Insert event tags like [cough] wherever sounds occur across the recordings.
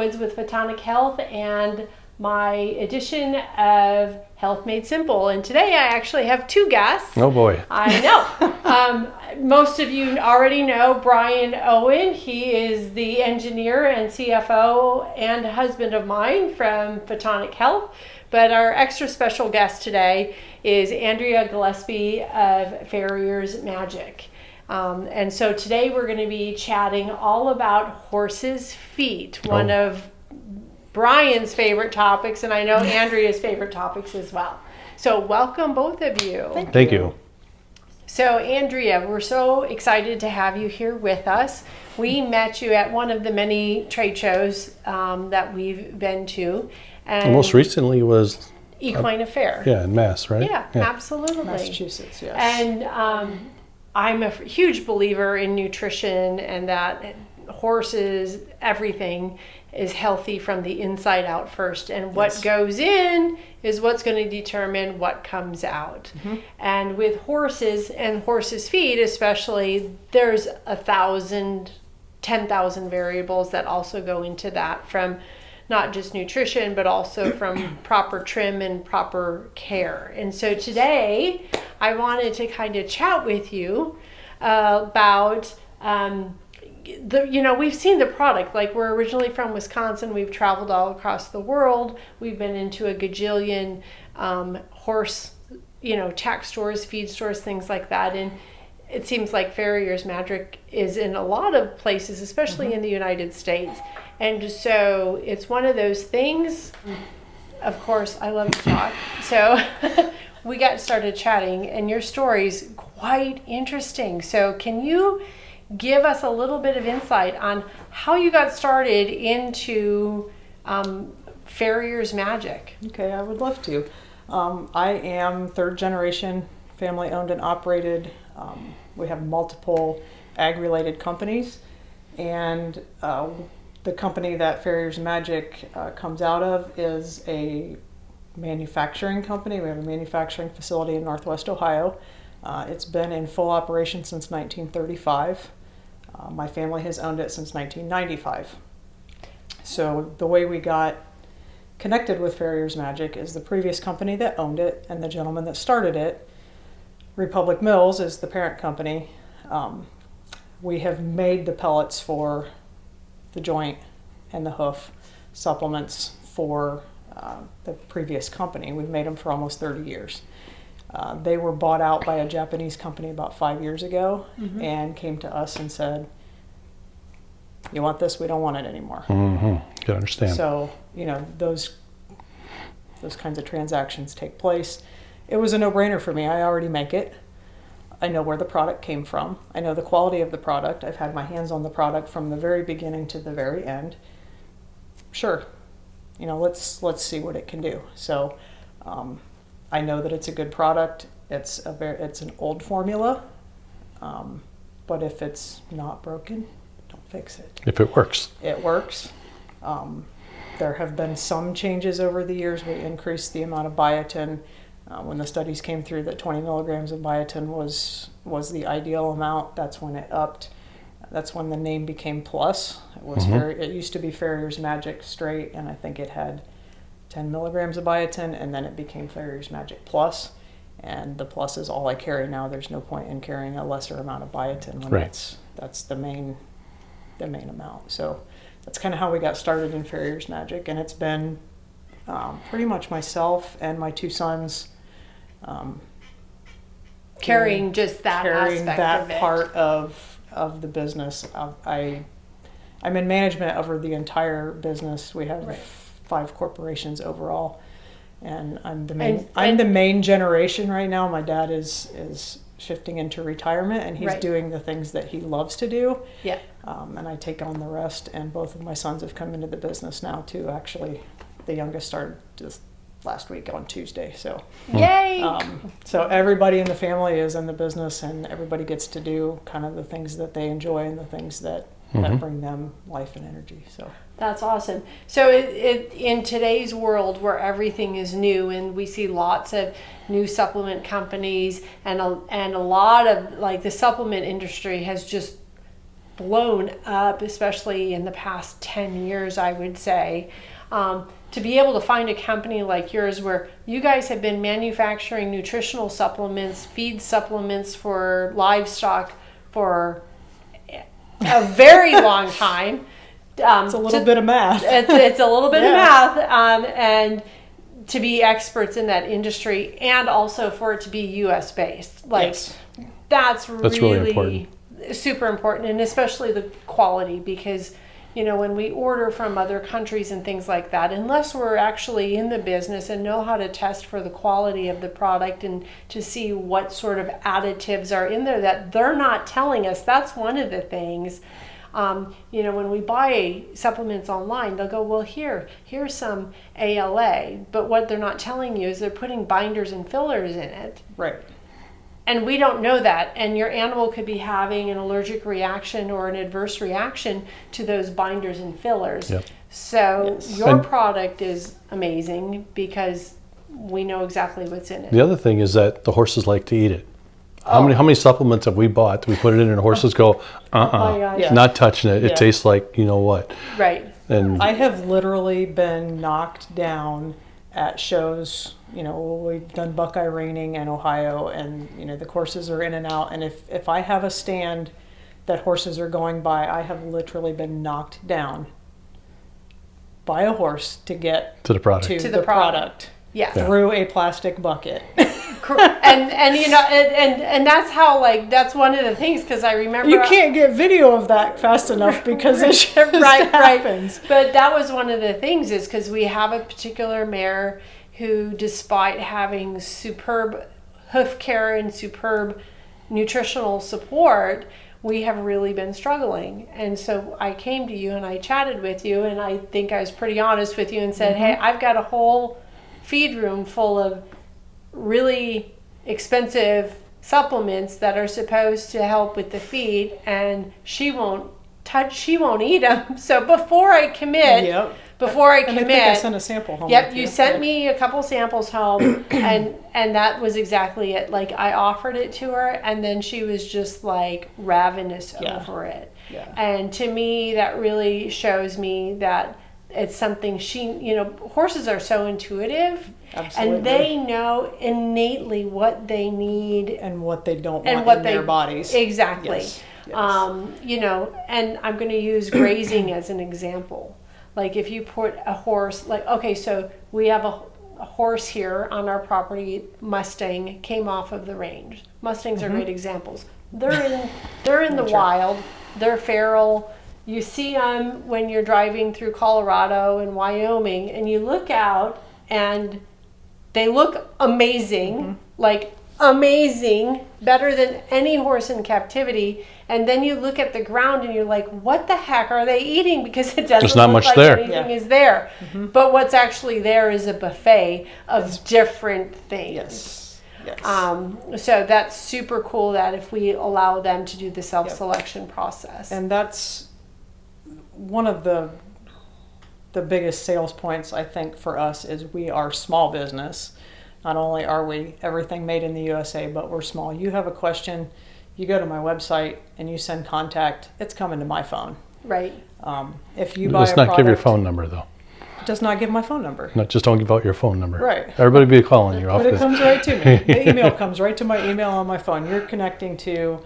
Woods with Photonic Health and my edition of Health Made Simple. And today I actually have two guests. Oh boy. I know. [laughs] um, most of you already know Brian Owen. He is the engineer and CFO and husband of mine from Photonic Health. But our extra special guest today is Andrea Gillespie of Farrier's Magic. Um, and so today we're going to be chatting all about horses' feet, one Oh. of Brian's favorite topics, and I know [laughs] Andrea's favorite topics as well. So, welcome both of you. Thank you. So, Andrea, we're so excited to have you here with us. We met you at one of the many trade shows um, that we've been to, and And most recently was Equine Affair. yeah in Mass, right? Yeah, absolutely. Massachusetts, yes. And um, I'm a huge believer in nutrition and that horses, everything is healthy from the inside out first. And what Yes. goes in is what's going to determine what comes out. Mm-hmm. And with horses and horses' feet, especially, there's a thousand, ten thousand variables that also go into that from not just nutrition, but also [clears throat] from proper trim and proper care. And so today, I wanted to kind of chat with you uh, about um, the. You know, we've seen the product. Like we're originally from Wisconsin. We've traveled all across the world. We've been into a gajillion um, horse, you know, tack stores, feed stores, things like that, and it seems like Farrier's Magic is in a lot of places, especially in the United States. And so it's one of those things. Of course, I love to talk. So [laughs] we got started chatting, and your story's quite interesting. So, can you give us a little bit of insight on how you got started into um, Farrier's Magic? okay, I would love to. Um, I am third generation family owned and operated. Um, we have multiple ag related companies, and uh, the company that Farrier's Magic uh, comes out of is a manufacturing company. We have a manufacturing facility in Northwest Ohio. Uh, it's been in full operation since 1935. Uh, my family has owned it since 1995. So the way we got connected with Farrier's Magic is the previous company that owned it and the gentleman that started it. Republic Mills is the parent company. Um, we have made the pellets for the joint and the hoof supplements for uh, the previous company. We've made them for almost 30 years. Uh, they were bought out by a Japanese company about five years ago and came to us and said, You want this? We don't want it anymore. Mm-hmm. Can understand. So, you know, those those kinds of transactions take place. It was a no-brainer for me. I already make it. I know where the product came from. I know the quality of the product. I've had my hands on the product from the very beginning to the very end. Sure. You know, let's let's see what it can do. So, um, I know that it's a good product. It's a very it's an old formula. Um, but if it's not broken, don't fix it if it works. it works. Um, there have been some changes over the years. We increased the amount of biotin. Uh, when the studies came through that 20 milligrams of biotin was was the ideal amount, that's when it upped. That's when the name became Plus. It was Mhm. very. It used to be Farrier's Magic Straight, and I think it had 10 milligrams of biotin, and then it became Farrier's Magic Plus. And the plus is all I carry now. There's no point in carrying a lesser amount of biotin when Right. that's that's the main the main amount. So that's kind of how we got started in Farrier's Magic, and it's been um, pretty much myself and my two sons um, Carrying just that carrying aspect that of it. part of of the business. I I'm in management over the entire business. We have Right. five corporations overall, and I'm the main And- I'm and- the main generation right now. My dad is is shifting into retirement, and he's Right. doing the things that he loves to do Yeah. um, and I take on the rest. And both of my sons have come into the business now too. Actually, the youngest started just last week on Tuesday. So, Yay! um, so everybody in the family is in the business, and everybody gets to do kind of the things that they enjoy and the things that that Mhm. bring them life and energy. So, That's awesome. So, it, it, in today's world where everything is new and we see lots of new supplement companies and a, and a lot of like the supplement industry has just blown up, especially in the past 10 years, I would say. Um, to be able to find a company like yours where you guys have been manufacturing nutritional supplements, feed supplements for livestock for a very [laughs] long time. Um, It's a little to- bit of math. it's, it's a little bit [laughs] Yeah. of math um, and to be experts in that industry and also for it to be us based like Yes. that's, That's really really, super important and especially the quality because you know when we order from other countries and things like that unless we're actually in the business and know how to test for the quality of the product and to see what sort of additives are in there that they're not telling us that's one of the things um, you know, when we buy supplements online, they'll go, well, here, here's some ALA. But what they're not telling you is they're putting binders and fillers in it. Right. And we don't know that. And your animal could be having an allergic reaction or an adverse reaction to those binders and fillers. Yep. So Yes. your And- product is amazing because we know exactly what's in it. The other thing is that the horses like to eat it. How many how many supplements have we bought? We put it in and the horses go, uh [laughs] Oh my uh gosh. Yeah. not touching it. It Yeah. tastes like you know what. Right. And I have literally been knocked down at shows. You know, we've done Buckeye Reining in Ohio, and you know the courses are in and out. And if if I have a stand that horses are going by, I have literally been knocked down by a horse to get to the product. to, To the, the product. product, Yeah. through a plastic bucket. [laughs] And and you know and, and and that's how like that's one of the things because I remember you can't get video of that fast enough [laughs] because it just right, right. But that was one of the things is because we have a particular mare who, despite having superb hoof care and superb nutritional support, we have really been struggling. And so I came to you and I chatted with you, and I think I was pretty honest with you and said, mm-hmm. "Hey, I've got a whole feed room full of really expensive supplements that are supposed to help with the feed and she won't touch she won't eat them [laughs] so before i commit Yep. before i And I commit think I sent a sample home. Yep, with you sent me a couple samples home, [clears throat] and and that was exactly it. Like I offered it to her, and then she was just like ravenous Yeah. over it. Yeah. And to me, that really shows me that it's something she, you know, horses are so intuitive, Absolutely. and they know innately what they need. And what they don't and want what in they their bodies. exactly. Yes, yes. um you know and i'm going to use [clears throat] grazing as an example. Like if you put a horse like okay so we have a, a horse here on our property mustang came off of the range. Mustangs Mm-hmm. are great examples. They're in they're in the wild. They're feral you see them when you're driving through colorado and wyoming and you look out and they look amazing, Mm-hmm. like amazing, better than any horse in captivity. And then you look at the ground and you're like, what the heck are they eating? [laughs] Because it doesn't There's not look much like there. anything Yeah. Mm-hmm. is there. But what's actually there is a buffet of different things. yes. Yes. Um, so that's super cool that if we allow them to do the self selection process. and that's one of the the biggest sales points I think for us is we are small business. Not only are we everything made in the USA, but we're small. You have a question, you go to my website and you send contact. It's coming to my phone. right. Um, if you buy Let's a not give your phone number though. it does not give my phone number. Not just don't give out your phone number. Right. Everybody be calling you off But it this. comes right to me. [laughs] The email comes right to my email on my phone. You're connecting to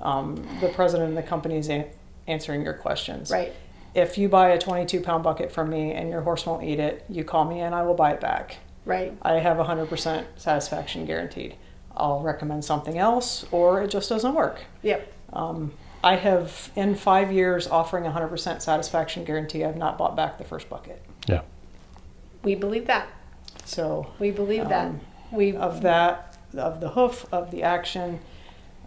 um, the president of the company is a- answering your questions. Right. If you buy a 22 pound bucket from me and your horse won't eat it, you call me and I will buy it back. Right. I have 100% satisfaction guaranteed. I'll recommend something else or it just doesn't work. Yep. Um, I have, in five years, offering 100% satisfaction guarantee, I've not bought back the first bucket. Yeah. We believe that. So, We believe that. Um, We of that, of the hoof, of the action.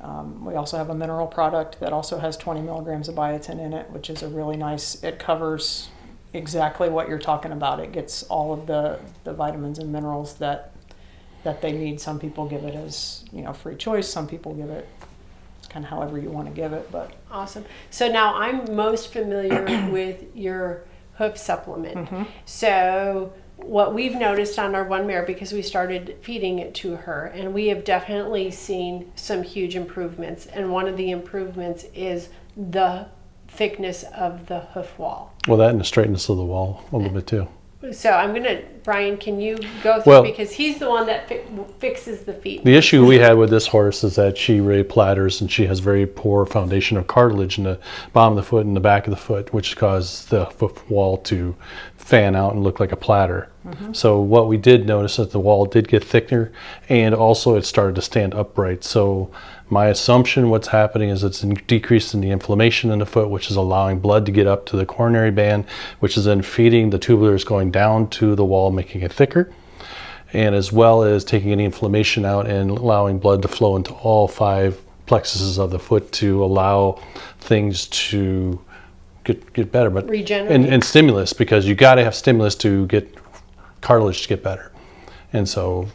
Um, we also have a mineral product that also has 20 milligrams of biotin in it, which is a really nice, it covers exactly what you're talking about. It gets all of the, the vitamins and minerals that that they need. Some people give it as, you know, free choice. Some people give it kind of however you want to give it, but Awesome. So now I'm most familiar [coughs] with your hoof supplement. So what we've noticed on our one mare because we started feeding it to her and we have definitely seen some huge improvements and one of the improvements is the thickness of the hoof wall. Well, that and the straightness of the wall a little bit too. So I'm gonna, Brian, can you go through Well- because he's the one that fi- fixes the feet. The issue we had with this horse is that she really platters and she has very poor foundation of cartilage in the bottom of the foot and the back of the foot, which caused the foot wall to fan out and look like a platter. Mm-hmm. So what we did notice is the wall did get thicker and also it started to stand upright. So my assumption what's happening is it's decreasing the inflammation in the foot, which is allowing blood to get up to the coronary band, which is then feeding the tubulars going down to the wall, making it thicker and as well as taking any inflammation out and allowing blood to flow into all five plexuses of the foot to allow things to get, get better. But Regenerate. and, and stimulus because you got to have stimulus to get cartilage to get better. And so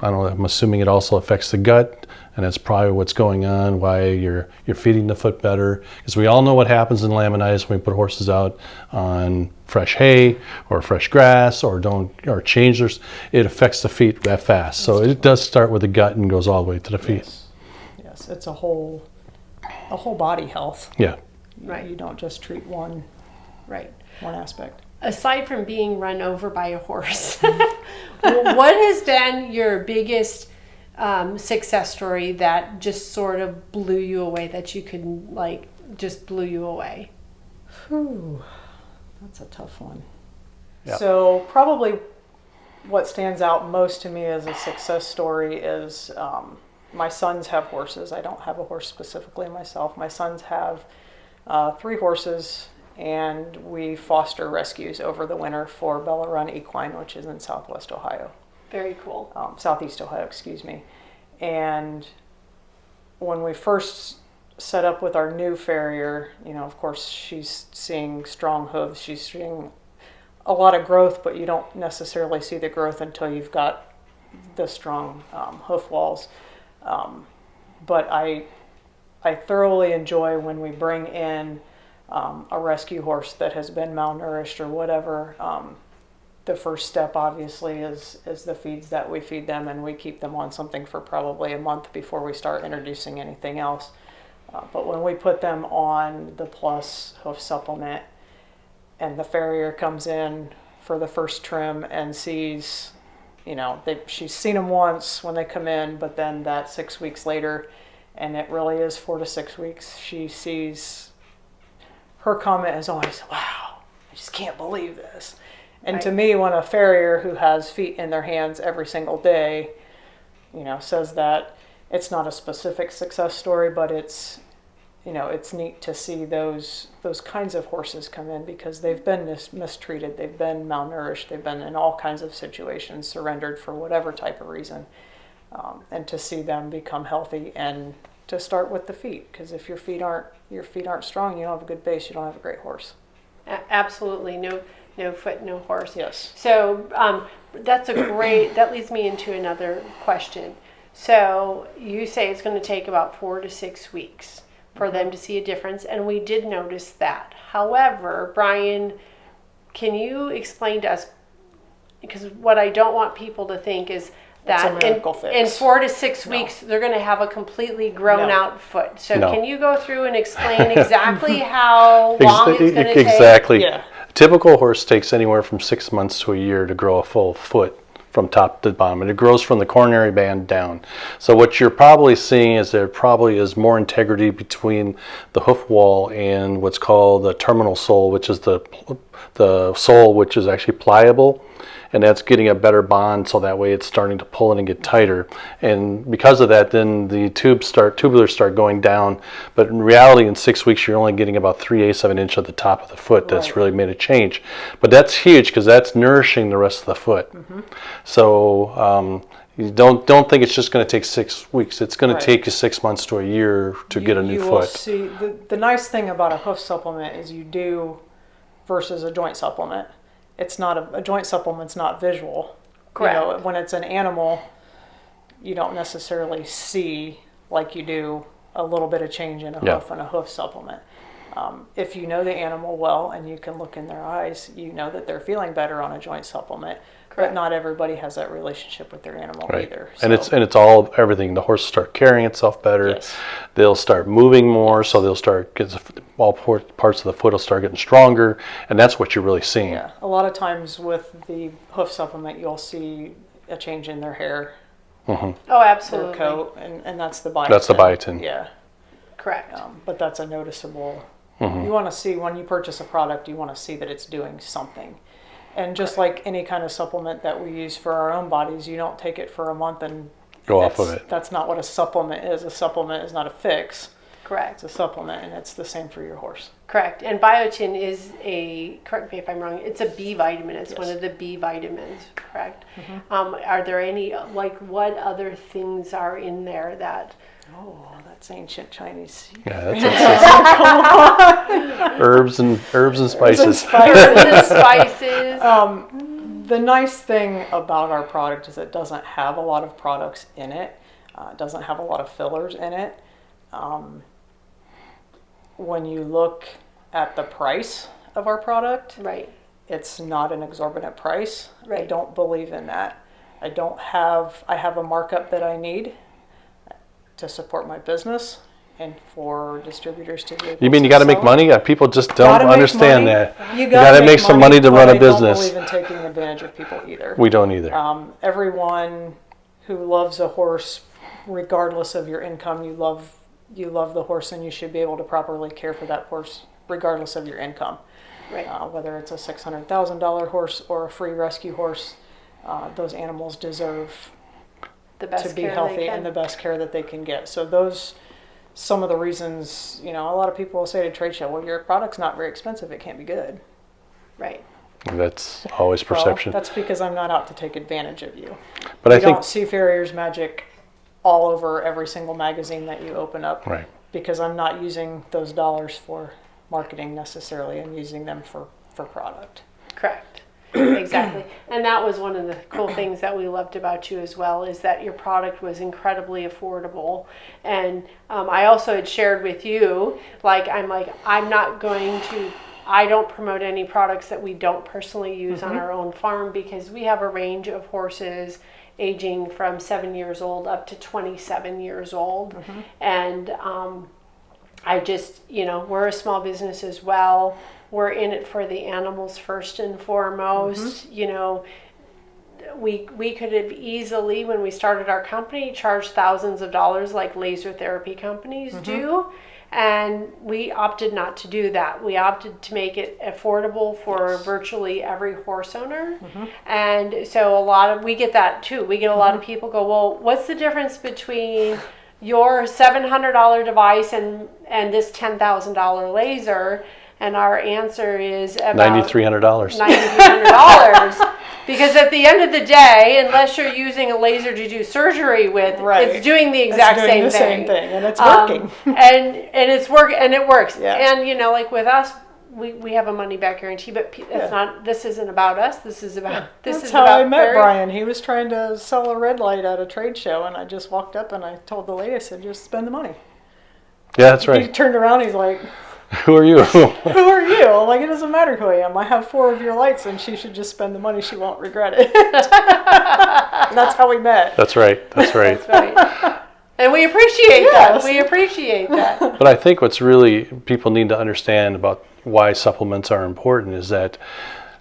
I don't know. I'm assuming it also affects the gut, and that's probably what's going on. Why you're you're feeding the foot better, because we all know what happens in laminitis when we put horses out on fresh hay or fresh grass or don't or change their. It affects the feet that fast. So it does start with the gut and goes all the way to the feet. Yes, yes, it's a whole, a whole body health. Yeah. Right. You don't just treat one, Right. one aspect. Aside from being run over by a horse, [laughs] what has been your biggest um, success story that just sort of blew you away? That you could like just blew you away. Whew, that's a tough one. Yeah. So probably what stands out most to me as a success story is um, my sons have horses. I don't have a horse specifically myself. My sons have uh, three horses, and we foster rescues over the winter for Bella Run Equine, which is in Southwest Ohio Very cool. um, Southeast Ohio, excuse me. And when we first set up with our new farrier, you know, of course, she's seeing strong hooves. She's seeing a lot of growth, but you don't necessarily see the growth until you've got the strong um, hoof walls. Um, but I, I thoroughly enjoy when we bring in um, a rescue horse that has been malnourished or whatever. Um, the first step obviously is is the feeds that we feed them and we keep them on something for probably a month before we start introducing anything else uh, but when we put them on the plus hoof supplement and the farrier comes in for the first trim and sees you know they, she's seen them once when they come in but then that six weeks later and it really is four to six weeks she sees her comment is always wow i just can't believe this. And to me, when a farrier who has feet in their hands every single day, you know, says that it's not a specific success story, but it's, you know, it's neat to see those those kinds of horses come in because they've been mis- mistreated, they've been malnourished, they've been in all kinds of situations, surrendered for whatever type of reason, um, and to see them become healthy and to start with the feet because if your feet aren't your feet aren't strong, you don't have a good base, you don't have a great horse. Absolutely. No, no foot, no horse. Yes. So um, that's a great. That leads me into another question. So you say it's going to take about four to six weeks for them to see a difference, and we did notice that. However, Brian, can you explain to us? Because what I don't want people to think is that in, miracle in four to six No. weeks they're going to have a completely grown No. out foot. So No. can you go through and explain [laughs] exactly how long it's going to take? exactly. Yeah. Typical horse takes anywhere from six months to a year to grow a full foot from top to bottom, and it grows from the coronary band down. So what you're probably seeing is there probably is more integrity between the hoof wall and what's called the terminal sole, which is the the sole which is actually pliable and that's getting a better bond so that way it's starting to pull in and get tighter. And because of that then the tubes start tubulars start going down. But in reality in six weeks you're only getting about three eighths of an inch at the top of the foot that's Right. really made a change. But that's huge because that's nourishing the rest of the foot. So um, you don't don't think it's just going to take six weeks. It's going Right. to take you six months to a year to get a new you will foot. see the, the nice thing about a hoof supplement is you do versus a joint supplement. It's not a, a joint supplement's not visual. You know, Correct. when it's an animal, you don't necessarily see like you do a little bit of change in a Yeah. hoof and a hoof supplement. Um, if you know the animal well and you can look in their eyes, you know that they're feeling better on a joint supplement. Correct. But not everybody has that relationship with their animal Right. either. And it's and it's all everything. The horse will start carrying itself better. Yes. They'll start moving more, so they'll start getting all parts of the foot will start getting stronger, and that's what you're really seeing. yeah. A lot of times with the hoof supplement, you'll see a change in their hair, Mm-hmm. Oh, their absolutely. coat, and, and that's the biotin. That's the biotin. Yeah. Correct. Um, but that's a noticeable. Mm-hmm. You want to see when you purchase a product, you want to see that it's doing something. And just like any kind of supplement that we use for our own bodies, you don't take it for a month and Go off of it. That's not what a supplement is. A supplement is not a fix. Correct. It's a supplement, and it's the same for your horse. Correct. And biotin is a, correct me if I'm wrong, it's a B vitamin. It's one of the B vitamins, correct? Um, are there any, like, what other things are in there that, Oh, that's ancient Chinese. Yeah, that's it. [laughs] herbs and herbs and spices. the spices? Um, the nice thing about our product is it doesn't have a lot of products in it. Uh, it doesn't have a lot of fillers in it. Um, when you look at the price of our product, right. it's not an exorbitant price. I don't believe in that. I don't have I have a markup that I need to support my business and for distributors to be able You mean you got to make money? Uh, People just don't Gotta understand money. that. You You gotta, gotta make some money to run a business. Don't believe in taking advantage of people either. We don't either. Um, everyone who loves a horse, regardless of your income, you love you love the horse, and you should be able to properly care for that horse, regardless of your income. Right. Uh, whether it's a six hundred thousand dollar horse or a free rescue horse, uh, those animals deserve The best to be care healthy and the best care that they can get. So those some of the reasons, you know, a lot of people will say to trade show, well, your product's not very expensive, it can't be good. right. That's always Well, perception. that's because I'm not out to take advantage of you. but I you think don't see Farrier's Magic all over every single magazine that you open up right. because I'm not using those dollars for marketing necessarily. I'm using them for, for product. Correct. Exactly. And that was one of the cool things that we loved about you as well is that your product was incredibly affordable. And um, I also had shared with you, like, I'm like, I'm not going to, I don't promote any products that we don't personally use on our own farm because we have a range of horses aging from seven years old up to 27 years old. And, um, I just, you know, we're a small business as well. We're in it for the animals first and foremost. Mm-hmm. You know, we we could have easily, when we started our company, charged thousands of dollars like laser therapy companies mm-hmm. do. And we opted not to do that. We opted to make it affordable for virtually every horse owner. Mm-hmm. And so a lot of we get that too. We get a lot of people go, "Well, what's the difference between your $700 device and and this $10,000 laser?" And our answer is about Ninety-three hundred dollars. $9,300 [laughs] because at the end of the day, unless you're using a laser to do surgery with, Right. it's doing the It's exact doing same the thing. same thing, and it's Um, working. [laughs] and and it's work and it works. Yeah. And you know, like with us, we, we have a money back guarantee, but it's Yeah. not. This isn't about us. This is about this That's is how about I met very- Brian. He was trying to sell a red light at a trade show, and I just walked up and I told the lady, I said, just spend the money. Yeah, that's right. He turned around, he's like, Who are you? [laughs] Who are you? Like, it doesn't matter who I am. I have four of your lights, and she should just spend the money. She won't regret it. [laughs] That's how we met. that's right. That's right. That's right. And we appreciate Yes. that. We appreciate that. [laughs] But I think what's really people need to understand about why supplements are important is that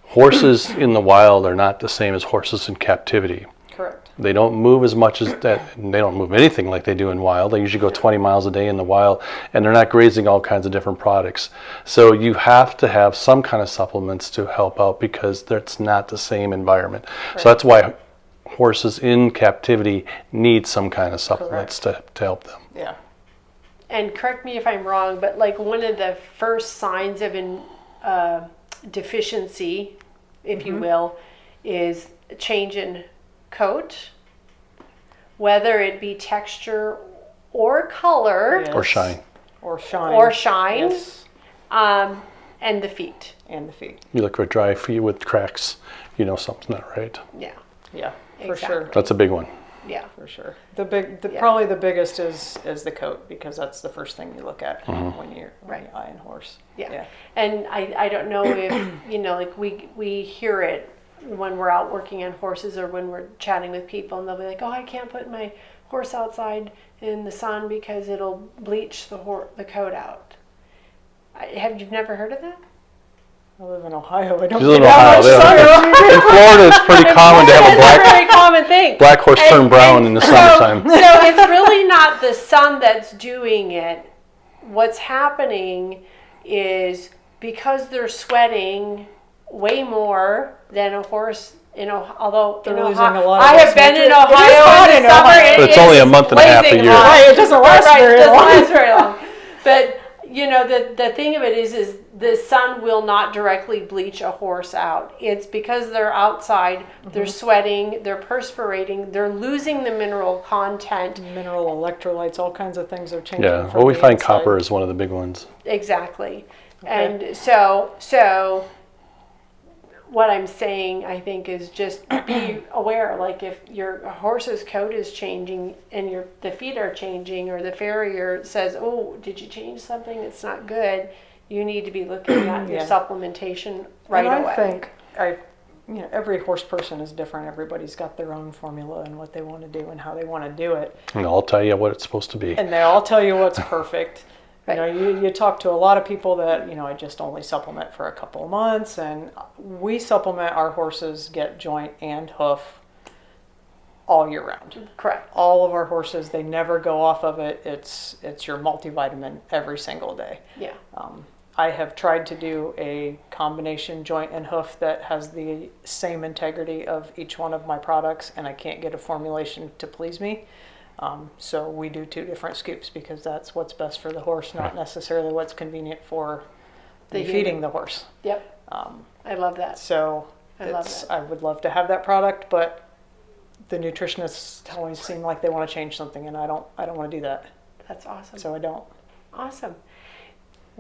horses in the wild are not the same as horses in captivity. Correct. They don't move as much as that. They don't move anything like they do in wild. They usually go 20 miles a day in the wild, and they're not grazing all kinds of different products. So you have to have some kind of supplements to help out because that's not the same environment. So that's why horses in captivity need some kind of supplements to, to help them. Yeah. and correct me if I'm wrong, but like one of the first signs of an uh, deficiency, if Mm-hmm. you will, is change in coat, whether it be texture or color Or shine. Or shine. or shine, Yes. um, and the feet. And the feet. You look for dry feet with cracks, you know something's not right. Yeah. Yeah, for Exactly. sure. That's a big one. Yeah. for sure. The big, the, Yeah. probably the biggest is is the coat because that's the first thing you look at when you're when Right. you eye a horse. Yeah. yeah. And I, I don't know if, you know, like we, we hear it when we're out working on horses or when we're chatting with people and they'll be like, oh, I can't put my horse outside in the sun because it'll bleach the hor- the coat out. I, have you never heard of that? I live in Ohio. I don't You live in Ohio, much In Florida, it's pretty [laughs] common to have a It's a black very common thing. black horse And- turn brown and in the so- summertime. So it's really not the sun that's doing it. What's happening is because they're sweating way more than a horse. You know, although They're in losing Ohio, a lot of I have been in nutrient. It is Ohio hot in in the summer. Ohio. It But it's only a month and a half a year. hot. Right, it doesn't last right, very it doesn't long. last very long. [laughs] But you know, the the thing of it is, is the sun will not directly bleach a horse out. It's because they're outside, they're Mm-hmm. sweating, they're perspirating, they're losing the mineral content. Mineral electrolytes, all kinds of things are changing. Yeah. Well, we find inside. copper is one of the big ones. Exactly. And so, so what I'm saying, I think, is just be [clears throat] aware. Like if your horse's coat is changing and your the feet are changing, or the farrier says, "Oh, did you change something? It's not good." You need to be looking at [clears throat] your Yeah. supplementation right and away. I think I, you know, every horse person is different. Everybody's got their own formula and what they want to do and how they want to do it. And I'll tell you what it's supposed to be. and they all tell you what's perfect. Right. You know, you, you talk to a lot of people that, you know, I just only supplement for a couple of months and we supplement our horses get joint and hoof all year round. Correct. All of our horses, they never go off of it. It's it's your multivitamin every single day. Yeah. Um, I have tried to do a combination joint and hoof that has the same integrity of each one of my products, and I can't get a formulation to please me. Um, so we do two different scoops because that's what's best for the horse, not necessarily what's convenient for The the feeding the horse. Yep. Um, I love that. so I love that. I would love to have that product, but the nutritionists always seem like they want to change something, and I don't. I don't want to do that, That's awesome. so I don't. Awesome.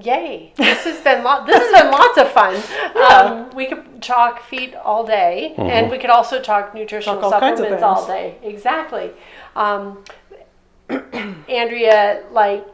Yay. [laughs] This has been lot this has been lots of fun. [laughs] Um, we could talk feet all day and we could also talk nutritional Talk all supplements all day. Exactly. Um, [clears throat] Andrea, like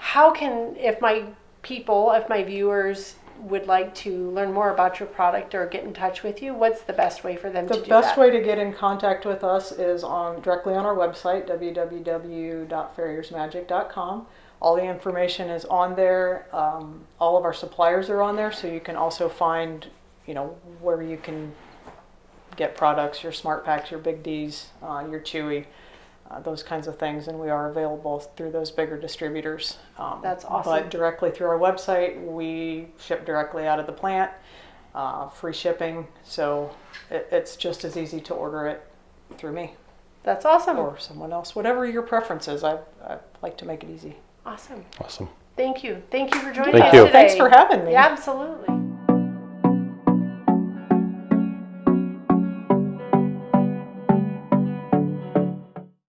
how can if my people, if my viewers would like to learn more about your product or get in touch with you, what's the best way for them The to do best that? way to get in contact with us is on directly on our website www.farriersmagic.com. All the information is on there. Um, all of our suppliers are on there, so you can also find, you know, where you can get products, your SmartPaks, your Big Dee's, uh, your Chewy, uh, those kinds of things, and we are available through those bigger distributors. Um, That's awesome. But directly through our website, we ship directly out of the plant, uh, free shipping, so it, it's just as easy to order it through me That's awesome. or someone else, whatever your preference is. I, I like to make it easy. Awesome. Awesome. Thank you. Thank you for joining Thank us you. today. Thanks for having me. Yeah, absolutely.